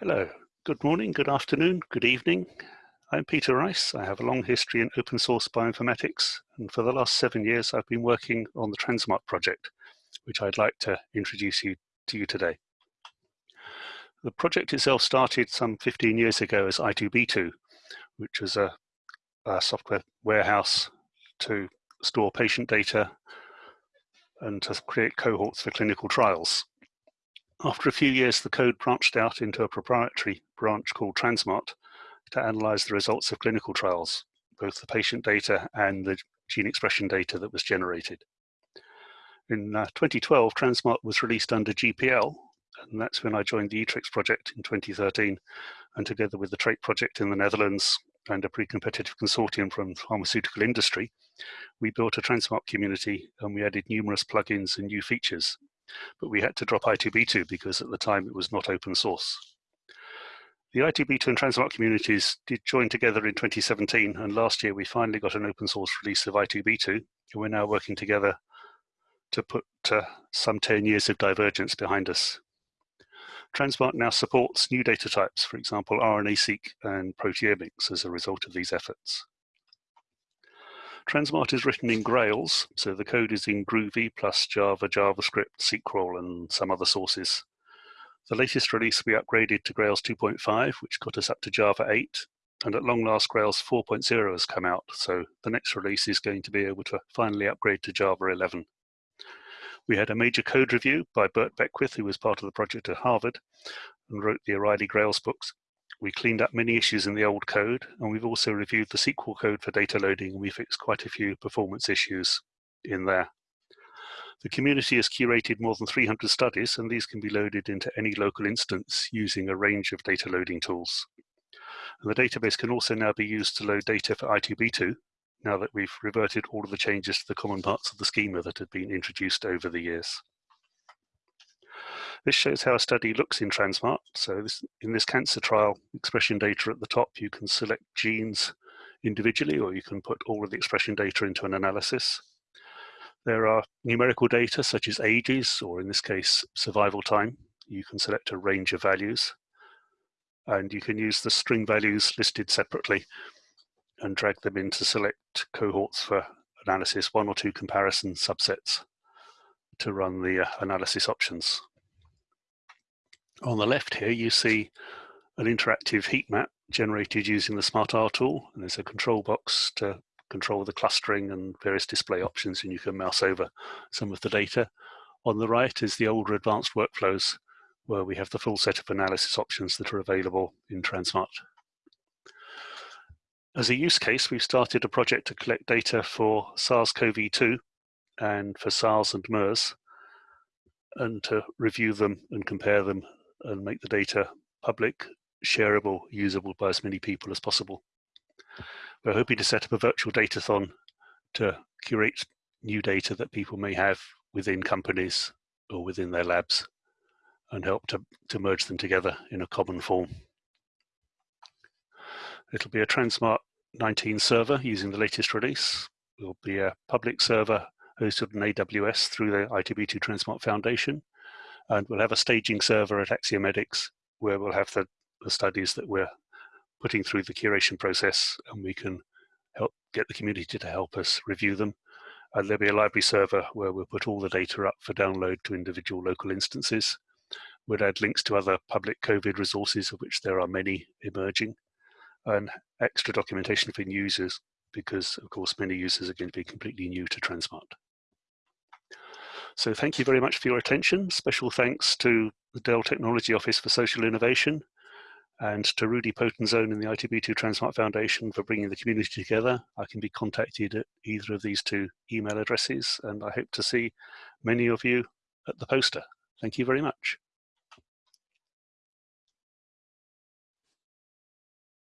Hello, good morning, good afternoon, good evening. I'm Peter Rice. I have a long history in open source bioinformatics, and for the last seven years, I've been working on the Transmart project, which I'd like to introduce you to you today. The project itself started some 15 years ago as I2B2, which was a, a software warehouse to store patient data and to create cohorts for clinical trials. After a few years, the code branched out into a proprietary branch called Transmart to analyze the results of clinical trials, both the patient data and the gene expression data that was generated. In uh, 2012, Transmart was released under GPL, and that's when I joined the eTRIKS project in 2013, and together with the TRAIT project in the Netherlands and a pre-competitive consortium from pharmaceutical industry, we built a Transmart community and we added numerous plugins and new features but we had to drop I2B2 because at the time it was not open source. The I2B2 and Transmart communities did join together in 2017, and last year we finally got an open source release of I2B2, and we're now working together to put uh, some 10 years of divergence behind us. Transmart now supports new data types, for example, RNA-seq and proteomics as a result of these efforts. Transmart is written in Grails, so the code is in Groovy plus Java, JavaScript, SQL, and some other sources. The latest release we upgraded to Grails 2.5, which got us up to Java 8, and at long last Grails 4.0 has come out, so the next release is going to be able to finally upgrade to Java 11. We had a major code review by Burt Beckwith, who was part of the project at Harvard, and wrote the O'Reilly Grails books, we cleaned up many issues in the old code, and we've also reviewed the SQL code for data loading, and we fixed quite a few performance issues in there. The community has curated more than 300 studies, and these can be loaded into any local instance using a range of data loading tools. And the database can also now be used to load data for I2B2, now that we've reverted all of the changes to the common parts of the schema that had been introduced over the years. This shows how a study looks in Transmart. So this, in this cancer trial, expression data at the top, you can select genes individually, or you can put all of the expression data into an analysis. There are numerical data such as ages, or in this case, survival time. You can select a range of values. And you can use the string values listed separately and drag them in to select cohorts for analysis, one or two comparison subsets to run the uh, analysis options. On the left here, you see an interactive heat map generated using the SmartR tool, and there's a control box to control the clustering and various display options, and you can mouse over some of the data. On the right is the older advanced workflows, where we have the full set of analysis options that are available in Transmart. As a use case, we've started a project to collect data for SARS-CoV-2 and for SARS and MERS, and to review them and compare them and make the data public, shareable, usable by as many people as possible. We're hoping to set up a virtual datathon to curate new data that people may have within companies or within their labs and help to, to merge them together in a common form. It'll be a Transmart 19 server using the latest release. It will be a public server hosted on AWS through the I2B2 Transmart Foundation and we'll have a staging server at Axiomedics where we'll have the, the studies that we're putting through the curation process and we can help get the community to help us review them. And there'll be a library server where we'll put all the data up for download to individual local instances. We'll add links to other public COVID resources, of which there are many emerging, and extra documentation for users, because of course many users are going to be completely new to Transmart. So thank you very much for your attention. Special thanks to the Dell Technology Office for Social Innovation and to Rudy Potenzone in the I2B2 Transmart Foundation for bringing the community together. I can be contacted at either of these two email addresses and I hope to see many of you at the poster. Thank you very much.